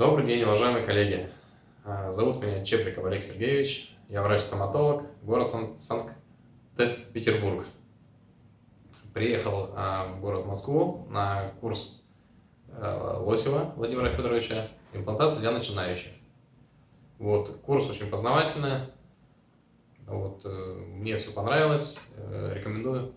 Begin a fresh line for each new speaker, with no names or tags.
Добрый день, уважаемые коллеги. А, зовут меня Чеприков Олег Сергеевич. Я врач-стоматолог, город Санкт-Петербург. Приехал а, в город Москву на курс а, Лосева Владимира Федоровича «Имплантация для начинающих». Вот, курс очень познавательный. Вот, э, мне все понравилось, э, рекомендую.